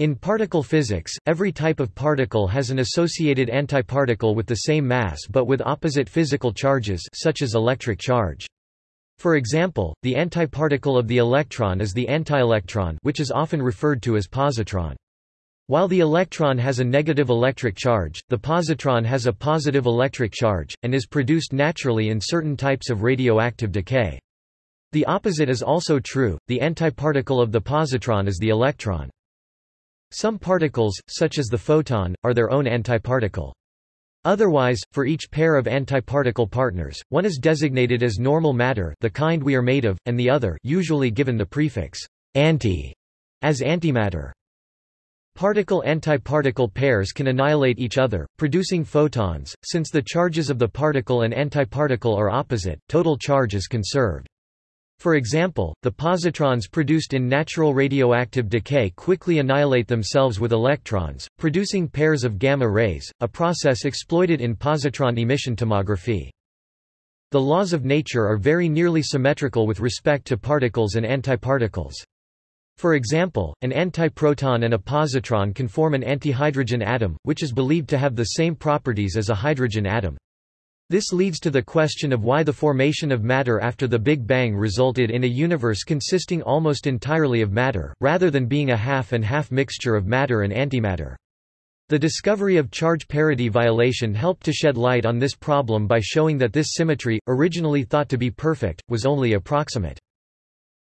In particle physics, every type of particle has an associated antiparticle with the same mass but with opposite physical charges such as electric charge. For example, the antiparticle of the electron is the antielectron which is often referred to as positron. While the electron has a negative electric charge, the positron has a positive electric charge, and is produced naturally in certain types of radioactive decay. The opposite is also true, the antiparticle of the positron is the electron. Some particles, such as the photon, are their own antiparticle. Otherwise, for each pair of antiparticle partners, one is designated as normal matter the kind we are made of, and the other usually given the prefix anti as antimatter. Particle-antiparticle pairs can annihilate each other, producing photons. Since the charges of the particle and antiparticle are opposite, total charge is conserved. For example, the positrons produced in natural radioactive decay quickly annihilate themselves with electrons, producing pairs of gamma rays, a process exploited in positron emission tomography. The laws of nature are very nearly symmetrical with respect to particles and antiparticles. For example, an antiproton and a positron can form an antihydrogen atom, which is believed to have the same properties as a hydrogen atom. This leads to the question of why the formation of matter after the Big Bang resulted in a universe consisting almost entirely of matter, rather than being a half and half mixture of matter and antimatter. The discovery of charge parity violation helped to shed light on this problem by showing that this symmetry, originally thought to be perfect, was only approximate.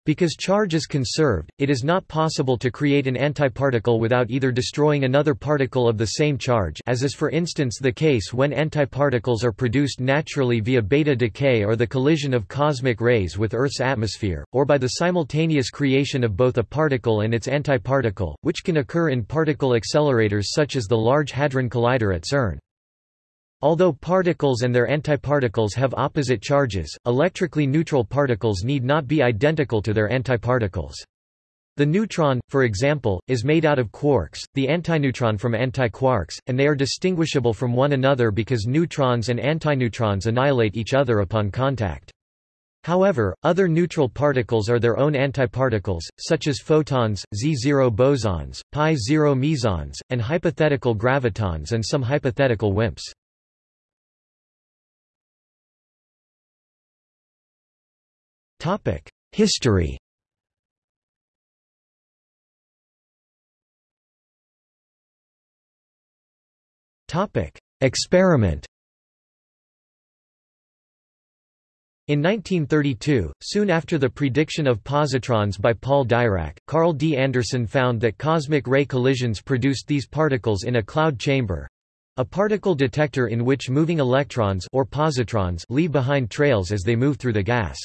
Because charge is conserved, it is not possible to create an antiparticle without either destroying another particle of the same charge as is for instance the case when antiparticles are produced naturally via beta decay or the collision of cosmic rays with Earth's atmosphere, or by the simultaneous creation of both a particle and its antiparticle, which can occur in particle accelerators such as the Large Hadron Collider at CERN. Although particles and their antiparticles have opposite charges, electrically neutral particles need not be identical to their antiparticles. The neutron, for example, is made out of quarks, the antineutron from antiquarks, and they are distinguishable from one another because neutrons and antineutrons annihilate each other upon contact. However, other neutral particles are their own antiparticles, such as photons, Z0 bosons, pi-0 mesons, and hypothetical gravitons and some hypothetical WIMPs. History. Topic: Experiment. In 1932, soon after the prediction of positrons by Paul Dirac, Carl D. Anderson found that cosmic ray collisions produced these particles in a cloud chamber—a particle detector in which moving electrons or positrons leave behind trails as they move through the gas.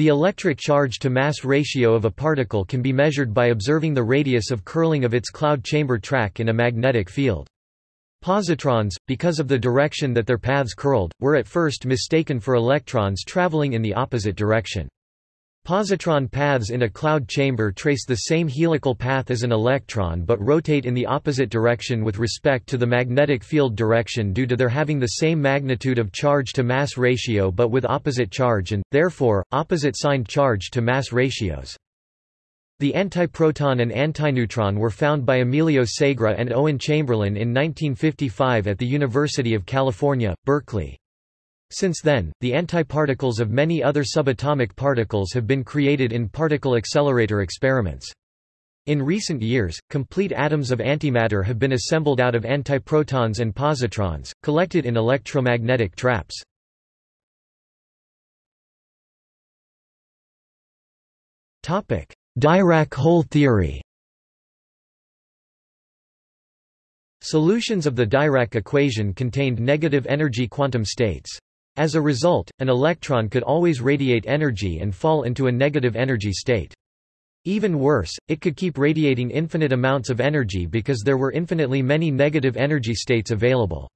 The electric charge-to-mass ratio of a particle can be measured by observing the radius of curling of its cloud chamber track in a magnetic field. Positrons, because of the direction that their paths curled, were at first mistaken for electrons traveling in the opposite direction. Positron paths in a cloud chamber trace the same helical path as an electron but rotate in the opposite direction with respect to the magnetic field direction due to their having the same magnitude of charge-to-mass ratio but with opposite charge and, therefore, opposite signed charge-to-mass ratios. The antiproton and antineutron were found by Emilio Segre and Owen Chamberlain in 1955 at the University of California, Berkeley. Since then, the antiparticles of many other subatomic particles have been created in particle accelerator experiments. In recent years, complete atoms of antimatter have been assembled out of antiprotons and positrons, collected in electromagnetic traps. Dirac hole theory Solutions of the Dirac equation contained negative energy quantum states. As a result, an electron could always radiate energy and fall into a negative energy state. Even worse, it could keep radiating infinite amounts of energy because there were infinitely many negative energy states available.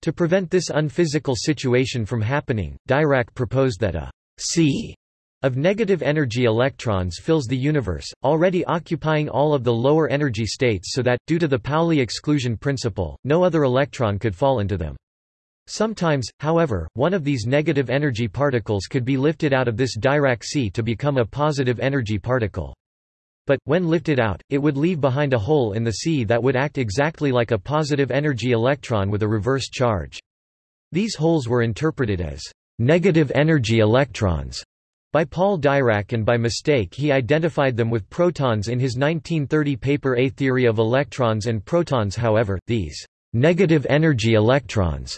To prevent this unphysical situation from happening, Dirac proposed that a sea of negative energy electrons fills the universe, already occupying all of the lower energy states so that, due to the Pauli exclusion principle, no other electron could fall into them. Sometimes, however, one of these negative energy particles could be lifted out of this Dirac sea to become a positive energy particle. but, when lifted out, it would leave behind a hole in the sea that would act exactly like a positive energy electron with a reverse charge. These holes were interpreted as negative energy electrons by Paul Dirac and by mistake he identified them with protons in his 1930 paper A Theory of Electrons and Protons however, these negative energy electrons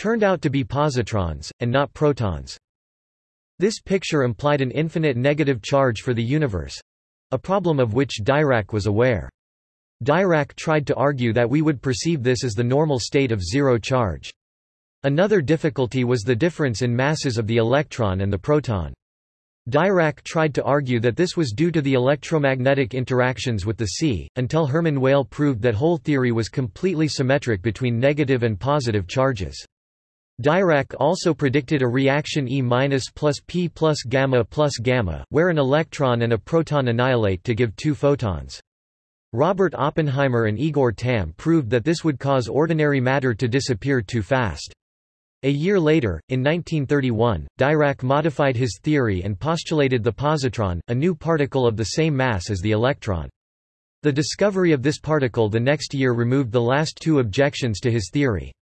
turned out to be positrons, and not protons. This picture implied an infinite negative charge for the universe—a problem of which Dirac was aware. Dirac tried to argue that we would perceive this as the normal state of zero charge. Another difficulty was the difference in masses of the electron and the proton. Dirac tried to argue that this was due to the electromagnetic interactions with the sea, until Hermann Weyl proved that hole theory was completely symmetric between negative and positive charges. Dirac also predicted a reaction E plus P plus gamma plus gamma, where an electron and a proton annihilate to give two photons. Robert Oppenheimer and Igor Tamm proved that this would cause ordinary matter to disappear too fast. A year later, in 1931, Dirac modified his theory and postulated the positron, a new particle of the same mass as the electron. The discovery of this particle the next year removed the last two objections to his theory.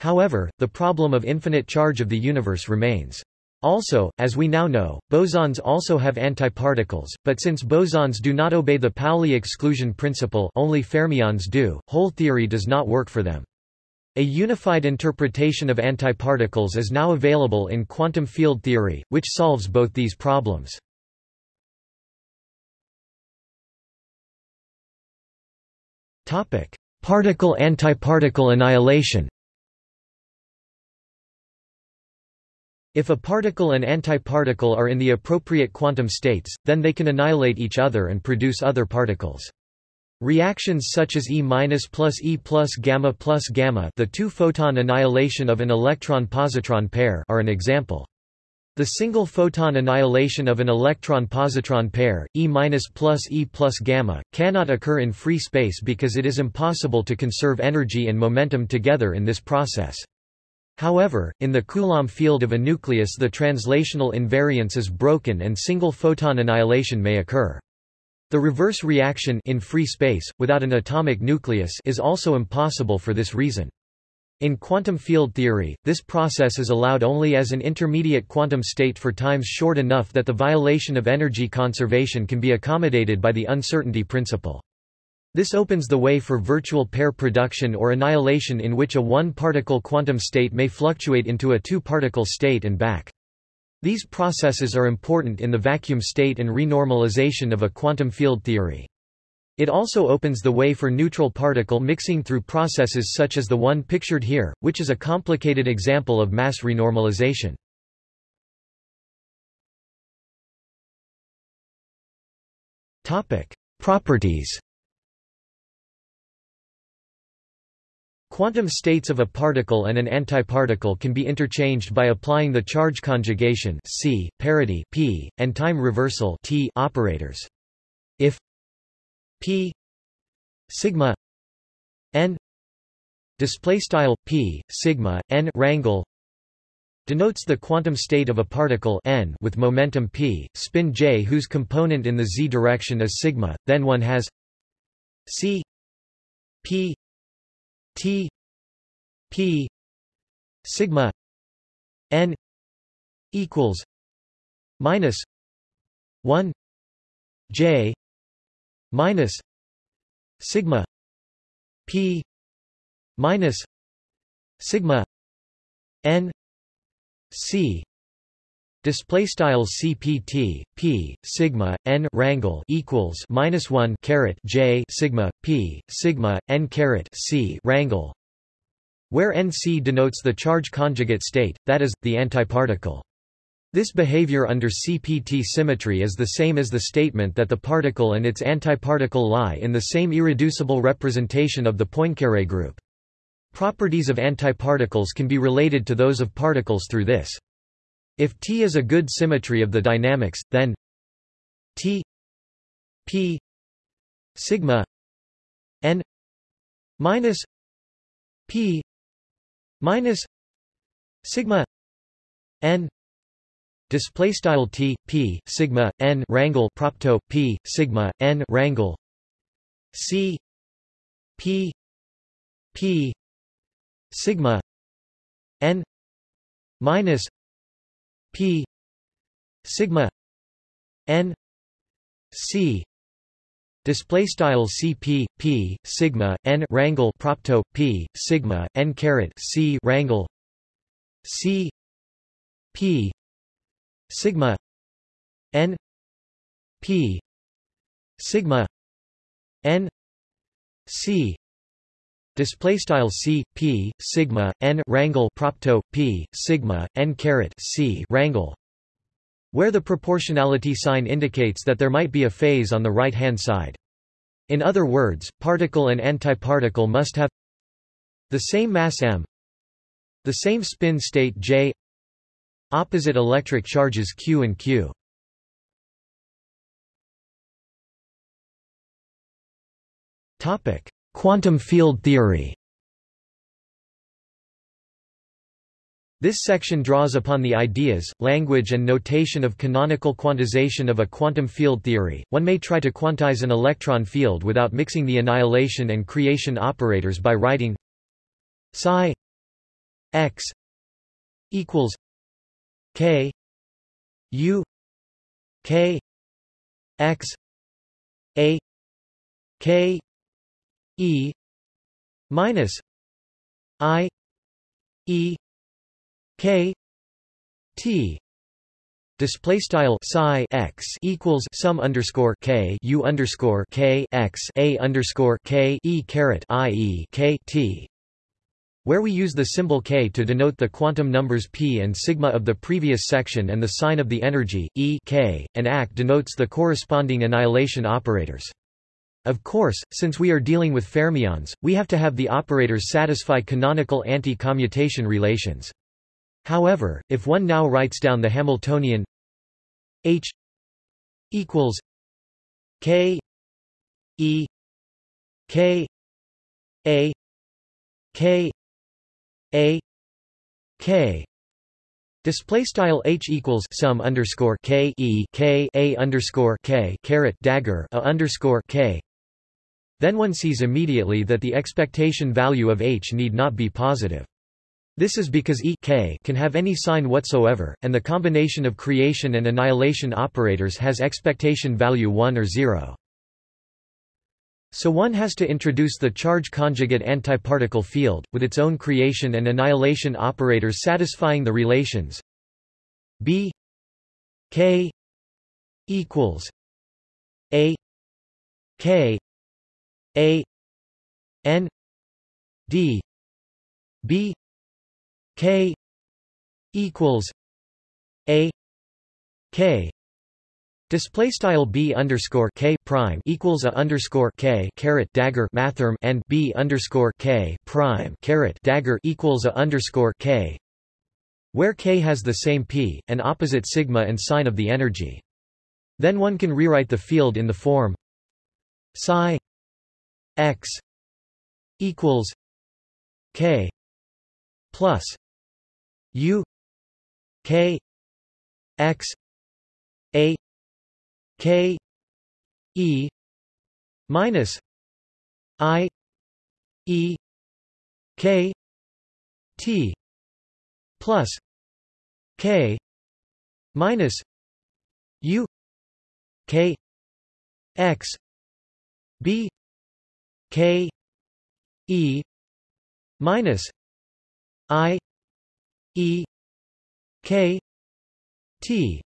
However, the problem of infinite charge of the universe remains. Also, as we now know, bosons also have antiparticles, but since bosons do not obey the Pauli exclusion principle only fermions do, hole theory does not work for them. A unified interpretation of antiparticles is now available in quantum field theory, which solves both these problems. Particle-antiparticle annihilation If a particle and antiparticle are in the appropriate quantum states, then they can annihilate each other and produce other particles. Reactions such as E plus E plus gamma plus gamma the two-photon annihilation of an electron-positron pair are an example. The single photon annihilation of an electron-positron pair, E plus E plus gamma, cannot occur in free space because it is impossible to conserve energy and momentum together in this process. However, in the Coulomb field of a nucleus the translational invariance is broken and single photon annihilation may occur. The reverse reaction in free space, without an atomic nucleus is also impossible for this reason. In quantum field theory, this process is allowed only as an intermediate quantum state for times short enough that the violation of energy conservation can be accommodated by the uncertainty principle. This opens the way for virtual pair production or annihilation in which a one-particle quantum state may fluctuate into a two-particle state and back. These processes are important in the vacuum state and renormalization of a quantum field theory. It also opens the way for neutral particle mixing through processes such as the one pictured here, which is a complicated example of mass renormalization. Properties Quantum states of a particle and an antiparticle can be interchanged by applying the charge conjugation C, parity P, and time reversal T operators. If P sigma n display style P sigma n rangle denotes the quantum state of a particle n with momentum p, spin j whose component in the z direction is sigma, then one has c p T P sigma N equals minus one J minus sigma P minus sigma N C Display style CPT P sigma n rangle equals minus one caret J sigma P sigma n caret C rangle, where NC denotes the charge conjugate state, that is, the antiparticle. This behavior under CPT symmetry is the same as the statement that the particle and its antiparticle lie in the same irreducible representation of the Poincare group. Properties of antiparticles can be related to those of particles through this. If T is a good symmetry of the dynamics, then T P sigma n minus P minus sigma n display style t p sigma n rangle propto p sigma n rangle c p p sigma n minus p sigma n c display style cp p sigma n rangle propto p sigma n caret c rangle c p sigma n p sigma n c display style c p sigma n rangle propto p sigma n caret c rangle where the proportionality sign indicates that there might be a phase on the right-hand side. In other words, particle and antiparticle must have the same mass m the same spin state j opposite electric charges q and q. Topic: Quantum field theory. This section draws upon the ideas, language and notation of canonical quantization of a quantum field theory. One may try to quantize an electron field without mixing the annihilation and creation operators by writing psi x equals k u k x a k e minus i e K T display style psi x equals sum underscore k u underscore k x a underscore k e caret i e k t where we use the symbol k to denote the quantum numbers p and sigma of the previous section and the sign of the energy e k and ac denotes the corresponding annihilation operators. Of course, since we are dealing with fermions, we have to have the operators satisfy canonical anti-commutation relations. However, if one now writes down the Hamiltonian H equals K E K A K A K Display style h equals sum underscore k e k a underscore k caret dagger a underscore k. Then one sees immediately that the expectation value of h need not be positive. This is because E k can have any sign whatsoever, and the combination of creation and annihilation operators has expectation value 1 or 0. So one has to introduce the charge conjugate antiparticle field, with its own creation and annihilation operators satisfying the relations B k equals A k A n d B K equals A K Display style b underscore k prime equals a underscore k caret dagger mathrm and b underscore k prime caret dagger equals a underscore k, where k has the same p, and opposite sigma and sign of the energy. Then one can rewrite the field in the form psi x equals k plus U K X A K E minus I E K T plus K minus U K X B K E minus I E K T.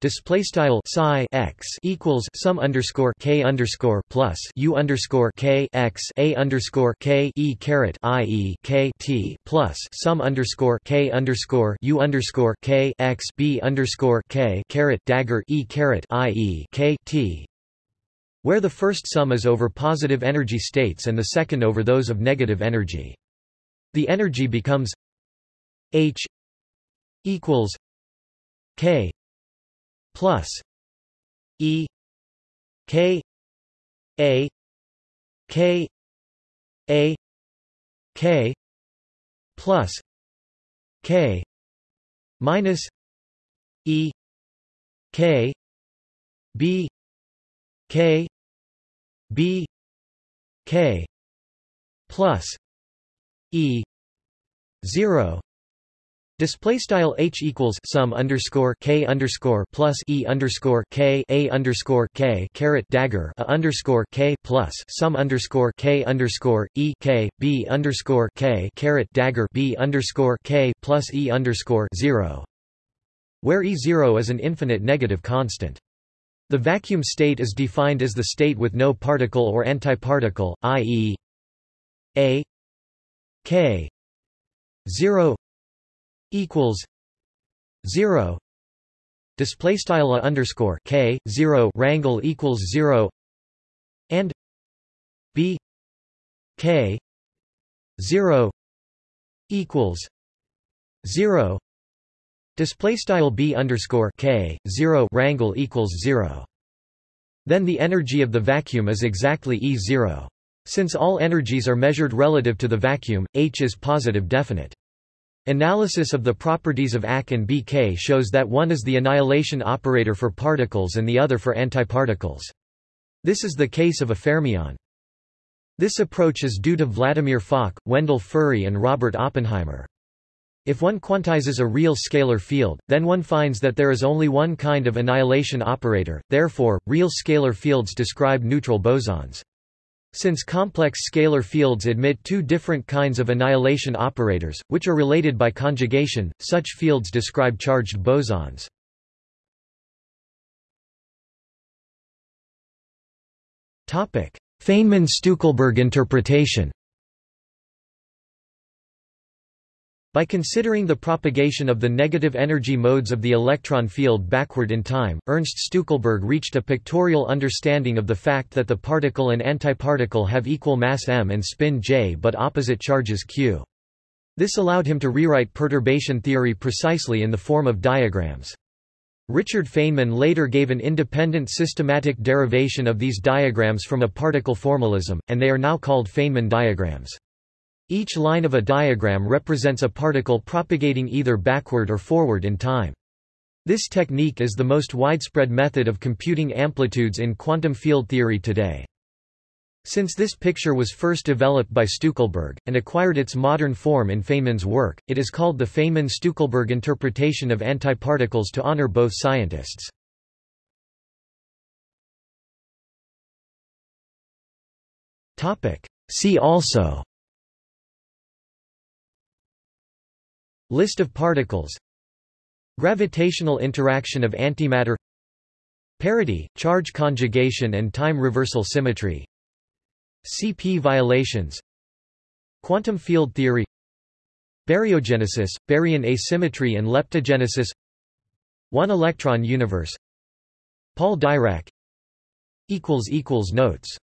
Display style psi x equals sum underscore k underscore plus u underscore k x a underscore k e caret i e k t plus sum underscore k underscore u underscore k x b underscore k caret dagger e caret i e k t where the first sum is over positive energy states and the second over those of negative energy. The energy becomes H equals K plus E K A K A K plus K minus E K B K B K plus E zero Display style h equals sum underscore k underscore plus e underscore k a underscore k caret dagger a underscore k plus sum underscore k underscore e k b underscore k caret dagger b underscore k plus e underscore zero, where e zero is an infinite negative constant. The vacuum state is defined as the state with no particle or antiparticle, i.e. a k 0 equals 0 display style underscore k 0 rangle equals 0 and b k 0 equals 0 display style b underscore k 0 rangle equals 0 then the energy of the vacuum is exactly E0. Since all energies are measured relative to the vacuum, H is positive definite. Analysis of the properties of AK and BK shows that one is the annihilation operator for particles and the other for antiparticles. This is the case of a fermion. This approach is due to Vladimir Fock, Wendell Furry and Robert Oppenheimer. If one quantizes a real scalar field, then one finds that there is only one kind of annihilation operator, therefore, real scalar fields describe neutral bosons. Since complex scalar fields admit two different kinds of annihilation operators, which are related by conjugation, such fields describe charged bosons. Feynman-Stueckelberg interpretation By considering the propagation of the negative energy modes of the electron field backward in time, Ernst Stueckelberg reached a pictorial understanding of the fact that the particle and antiparticle have equal mass m and spin j but opposite charges q. This allowed him to rewrite perturbation theory precisely in the form of diagrams. Richard Feynman later gave an independent systematic derivation of these diagrams from a particle formalism, and they are now called Feynman diagrams. Each line of a diagram represents a particle propagating either backward or forward in time. This technique is the most widespread method of computing amplitudes in quantum field theory today. Since this picture was first developed by Stueckelberg, and acquired its modern form in Feynman's work, it is called the Feynman-Stueckelberg interpretation of antiparticles to honor both scientists. See also List of particles Gravitational interaction of antimatter Parity, charge conjugation and time reversal symmetry CP violations Quantum field theory Baryogenesis, baryon asymmetry and leptogenesis One electron universe Paul Dirac Notes